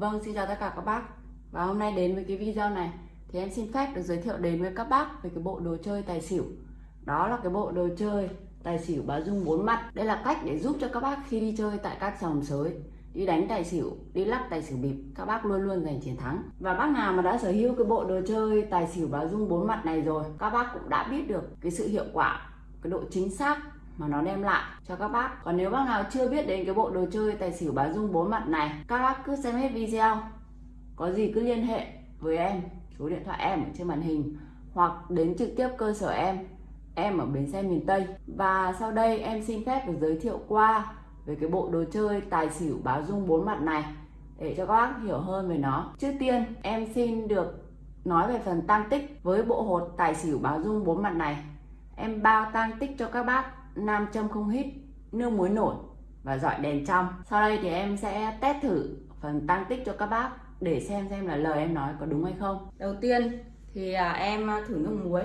Vâng, xin chào tất cả các bác. Và hôm nay đến với cái video này Thì em xin phép được giới thiệu đến với các bác Về cái bộ đồ chơi tài xỉu. Đó là cái bộ đồ chơi tài xỉu báo dung bốn mặt. Đây là cách để giúp cho các bác khi đi chơi tại các sòng sới Đi đánh tài xỉu, đi lắc tài xỉu bịp Các bác luôn luôn giành chiến thắng. Và bác nào mà đã sở hữu cái bộ đồ chơi tài xỉu báo dung bốn mặt này rồi Các bác cũng đã biết được cái sự hiệu quả Cái độ chính xác mà nó đem lại cho các bác. Còn nếu bác nào chưa biết đến cái bộ đồ chơi tài xỉu bá dung bốn mặt này, các bác cứ xem hết video. Có gì cứ liên hệ với em, số điện thoại em ở trên màn hình, hoặc đến trực tiếp cơ sở em em ở bến xe miền Tây. Và sau đây em xin phép được giới thiệu qua về cái bộ đồ chơi tài xỉu báo dung bốn mặt này, để cho các bác hiểu hơn về nó. Trước tiên, em xin được nói về phần tăng tích với bộ hột tài xỉu báo dung bốn mặt này. Em bao tăng tích cho các bác nam châm không hít, nước muối nổi và dọi đèn trong. Sau đây thì em sẽ test thử phần tăng tích cho các bác để xem xem là lời em nói có đúng hay không. Đầu tiên thì à, em à, thử nước muối.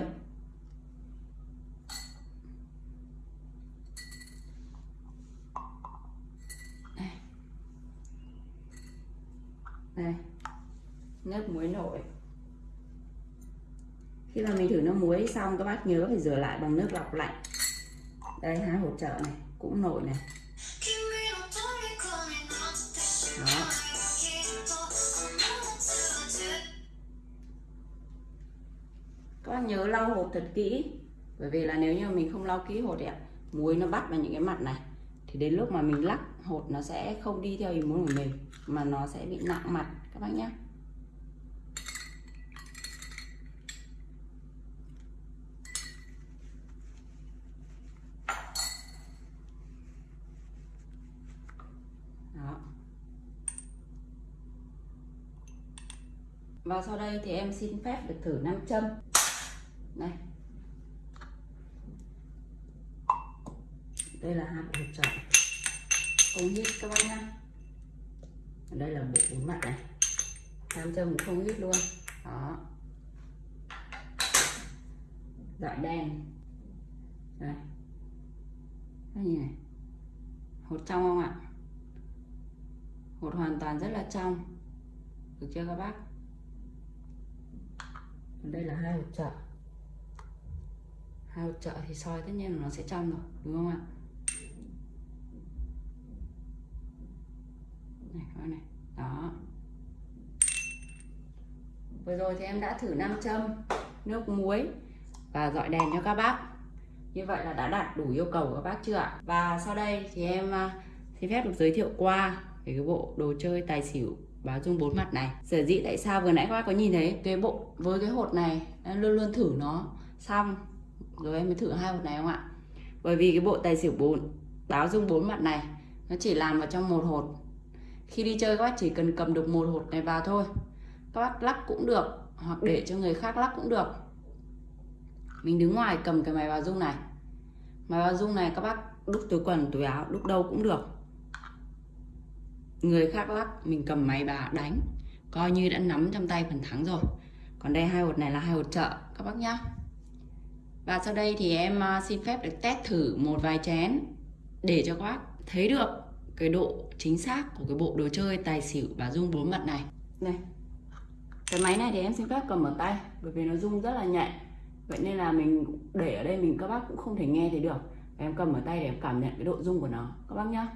Đây. nước muối nổi. Khi mà mình thử nước muối xong, các bác nhớ phải rửa lại bằng nước lọc lạnh đây, hai hỗ trợ này, cũng nổi này. Đó. Các bác nhớ lau hộp thật kỹ, bởi vì là nếu như mình không lau kỹ hột ạ, muối nó bắt vào những cái mặt này, thì đến lúc mà mình lắc, hột nó sẽ không đi theo ý muốn của mình, mà nó sẽ bị nặng mặt, các bác nhé và sau đây thì em xin phép được thử nam châm. Này. Đây là hai bộ hộp tròn không hít các bác nhá. Đây là bộ bốn mặt này. Nam châm cũng không hít luôn. Đó. Dạ, Dọi đèn đây. Các nhìn này? Hột trong không ạ? Hột hoàn toàn rất là trong. Được chưa các bác? Đây là hai hột trợ hai hột trợ thì soi tất nhiên là nó sẽ trong rồi, đúng không ạ? Này, các bạn này, đó. Vừa rồi thì em đã thử nam châm, nước muối và dọi đèn cho các bác. Như vậy là đã đạt đủ yêu cầu của các bác chưa ạ? Và sau đây thì em à, xin phép được giới thiệu qua về cái bộ đồ chơi tài xỉu báo dung bốn mặt này. Sở dĩ tại sao vừa nãy các bác có nhìn thấy cái bộ, với cái hột này em luôn luôn thử nó xong, rồi em mới thử hai hột này không ạ? Bởi vì cái bộ tài xỉu bốn báo dung bốn mặt này, nó chỉ làm vào trong một hột. Khi đi chơi các bác chỉ cần cầm được một hột này vào thôi. Các bác lắc cũng được, hoặc để cho người khác lắc cũng được. Mình đứng ngoài cầm cái máy báo dung này. Máy báo dung này các bác đúc túi quần, túi áo, đúc đâu cũng được người khác lắc mình cầm máy bà đánh. Coi như đã nắm trong tay phần thắng rồi. Còn đây hai hột này là hai hột trợ, các bác nhá. Và sau đây thì em à, xin phép được test thử một vài chén để cho các bác thấy được cái độ chính xác của cái bộ đồ chơi tài xỉu và rung bốn mặt này. Này, cái máy này thì em xin phép cầm ở tay, bởi vì nó rung rất là nhẹ vậy nên là mình để ở đây mình các bác cũng không thể nghe thấy được. Em cầm ở tay để em cảm nhận cái độ rung của nó. Các bác nhá.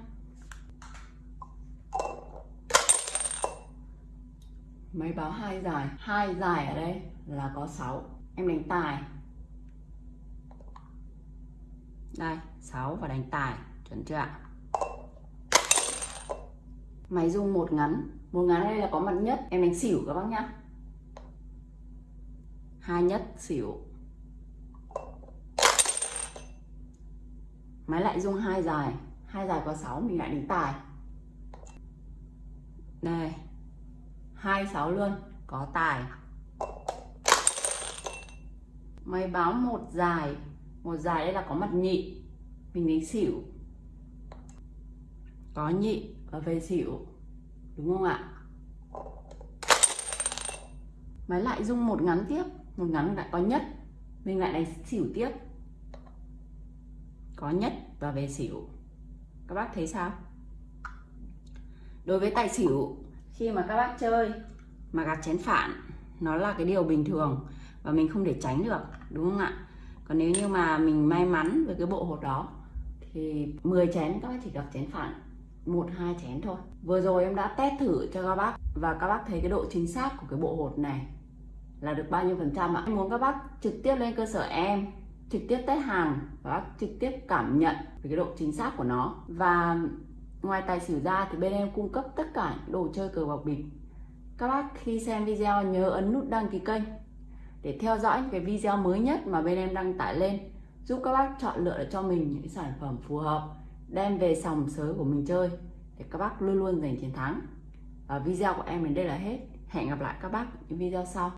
Máy báo hai dài hai dài ở đây là có 6 em đánh tài. Đây 6 và đánh tài. Chuẩn chưa ạ? Máy rung một ngắn. Một ngắn đây là có mặt nhất. Em đánh xỉu các bác nhá. Hai nhất, xỉu. Máy lại rung hai dài hai dài có 6 mình lại đánh tài. Đây. 26 luôn. Có tài. Máy báo một dài. Một dài đây là có mặt nhị. Mình đánh xỉu. Có nhị và về xỉu. Đúng không ạ? Máy lại rung một ngắn tiếp. Một ngắn lại có nhất. Mình lại đánh xỉu tiếp. Có nhất và về xỉu. Các bác thấy sao? Đối với tài xỉu khi mà các bác chơi mà gạt chén phản, nó là cái điều bình thường và mình không thể tránh được, đúng không ạ? Còn nếu như mà mình may mắn với cái bộ hột đó, thì 10 chén, các bác chỉ gặp chén phản, một, hai chén thôi. Vừa rồi em đã test thử cho các bác và các bác thấy cái độ chính xác của cái bộ hột này là được bao nhiêu phần trăm ạ? Em muốn các bác trực tiếp lên cơ sở em, trực tiếp test hàng và bác trực tiếp cảm nhận về cái độ chính xác của nó. Và ngoài tài xỉu ra thì bên em cung cấp tất cả những đồ chơi cờ bạc bịp. Các bác khi xem video nhớ ấn nút đăng ký kênh để theo dõi những cái video mới nhất mà bên em đăng tải lên, giúp các bác chọn lựa cho mình những sản phẩm phù hợp, đem về sòng sới của mình chơi để các bác luôn luôn giành chiến thắng. Và video của em đến đây là hết. Hẹn gặp lại các bác những video sau.